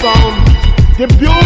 sound. The beauty.